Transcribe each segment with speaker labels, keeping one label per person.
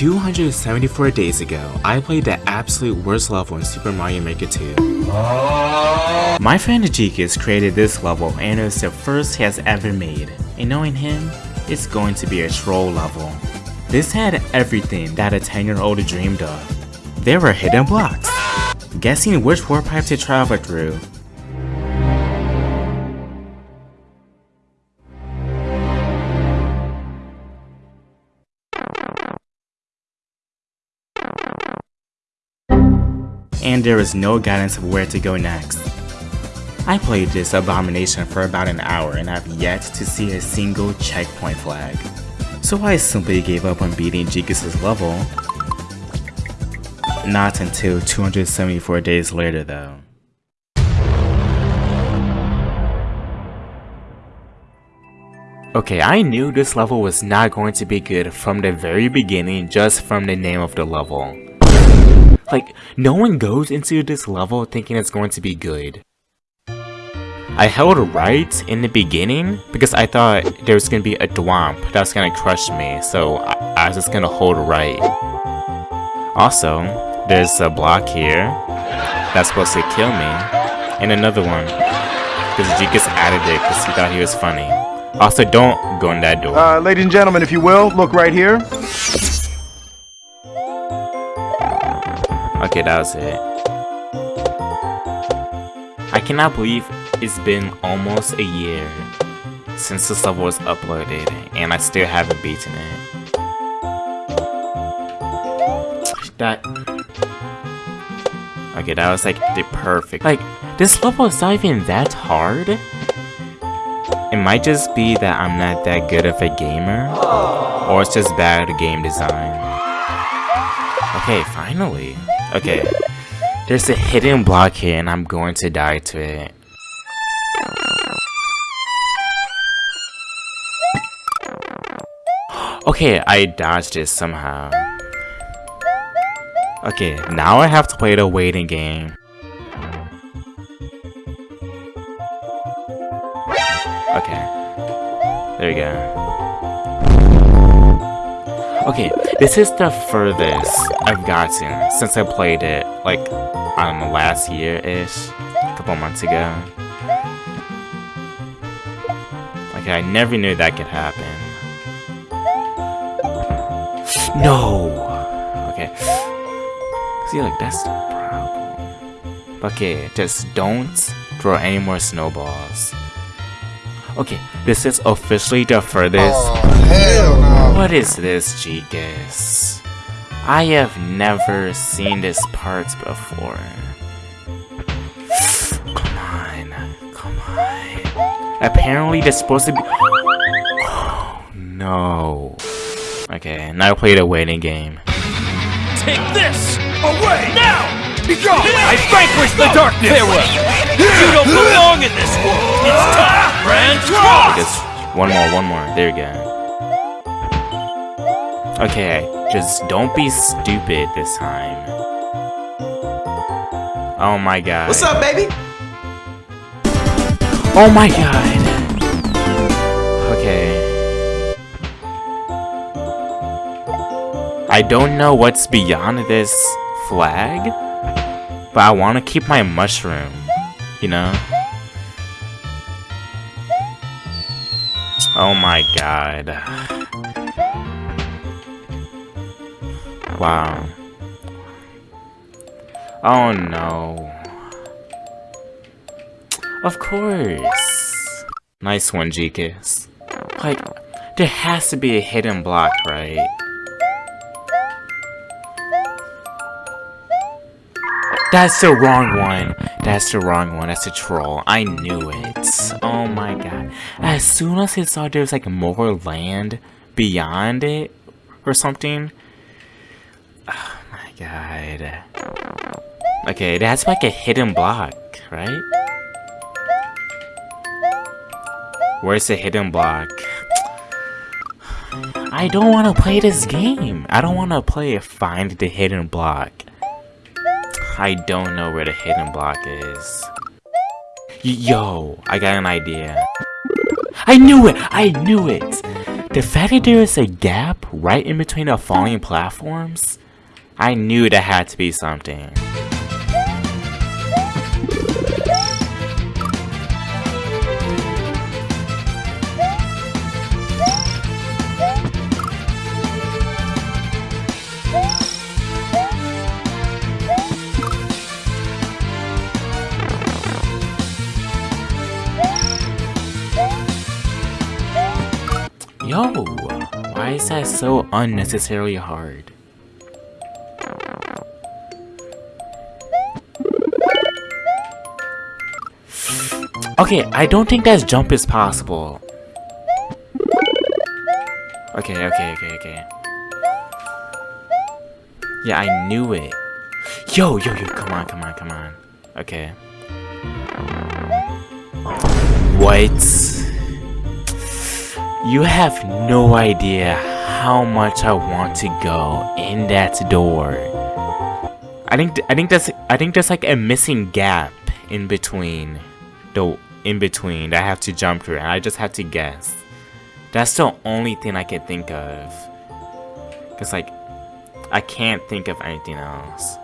Speaker 1: 274 days ago, I played the absolute worst level in Super Mario Maker 2. My friend Ajikas created this level and it was the first he has ever made, and knowing him, it's going to be a troll level. This had everything that a 10 year old dreamed of. There were hidden blocks, guessing which warp pipe to travel through, and there is no guidance of where to go next. I played this abomination for about an hour and I've yet to see a single checkpoint flag. So I simply gave up on beating Jigus' level. Not until 274 days later though. Okay, I knew this level was not going to be good from the very beginning just from the name of the level. Like, no one goes into this level thinking it's going to be good. I held right in the beginning because I thought there was going to be a Thwomp that was going to crush me, so I, I was just going to hold right. Also, there's a block here that's supposed to kill me, and another one because Jikas added it because he thought he was funny. Also, don't go in that door.
Speaker 2: Uh, ladies and gentlemen, if you will, look right here.
Speaker 1: Okay, that was it. I cannot believe it's been almost a year since this level was uploaded and I still haven't beaten it. That... Okay, that was like the perfect... Like, this level is not even that hard. It might just be that I'm not that good of a gamer, or it's just bad game design. Okay, finally. Okay. There's a hidden block here and I'm going to die to it. Okay, I dodged it somehow. Okay, now I have to play the waiting game. Okay. There we go. Okay, this is the furthest I've gotten since I played it, like, um, last year-ish, a couple months ago. Okay, I never knew that could happen. No! Okay. See, like, that's the problem. Okay, just don't throw any more snowballs. Okay, this is officially the furthest. Hell no. What is this, Jigas? I have never seen this part before. Come on, come on. Apparently, there's supposed to be. Oh, no. Okay, now I play the waiting game.
Speaker 3: Take this away now! Be gone! I vanquish the darkness! Farewell! You don't belong in this world! It's time!
Speaker 1: Because one more, one more. There we go. Okay, just don't be stupid this time. Oh my god.
Speaker 4: What's up, baby?
Speaker 1: Oh my god. Okay. I don't know what's beyond this flag, but I want to keep my mushroom, you know? Oh my god. Wow. Oh no. Of course. Nice one, Jikas. Like, there has to be a hidden block, right? That's the wrong one. That's the wrong one. That's a troll. I knew it. Oh my god. As soon as I saw there was like more land beyond it or something. Oh my god. Okay, that's like a hidden block, right? Where's the hidden block? I don't want to play this game. I don't want to play Find the Hidden Block. I don't know where the hidden block is. Yo, I got an idea. I knew it! I knew it! The fact that there is a gap right in between the falling platforms, I knew that had to be something. Yo, why is that so unnecessarily hard? Okay, I don't think that jump is possible. Okay, okay, okay, okay. Yeah, I knew it. Yo, yo, yo, come on, come on, come on. Okay. What? You have no idea how much I want to go in that door. I think I think that's I think there's like a missing gap in between the in between that I have to jump through and I just have to guess. That's the only thing I can think of. Cause like I can't think of anything else.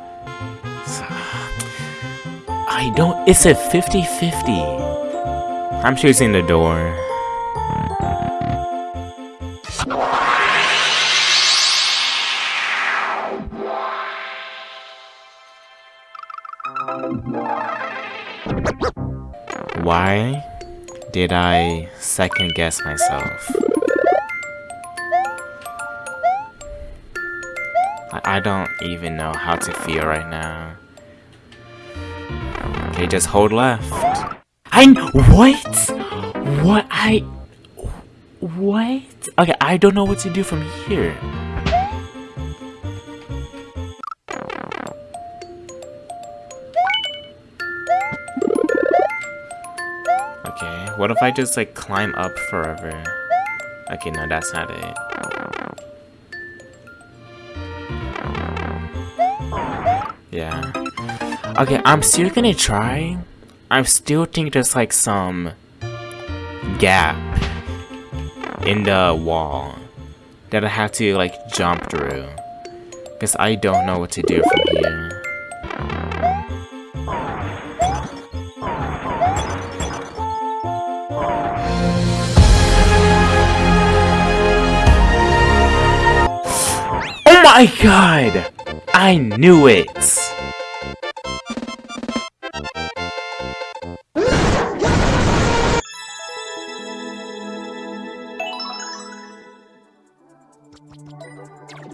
Speaker 1: So, I don't it's a 50-50. I'm choosing the door. Why did I second guess myself? I, don't even know how to feel right now. Okay, just hold left. I what? What I what? Okay, I don't know what to do from here. What if I just like climb up forever? Okay, no, that's not it. Yeah. Okay, I'm still gonna try. I still think there's like some gap in the wall that I have to like jump through. Because I don't know what to do from here. My god! I knew it!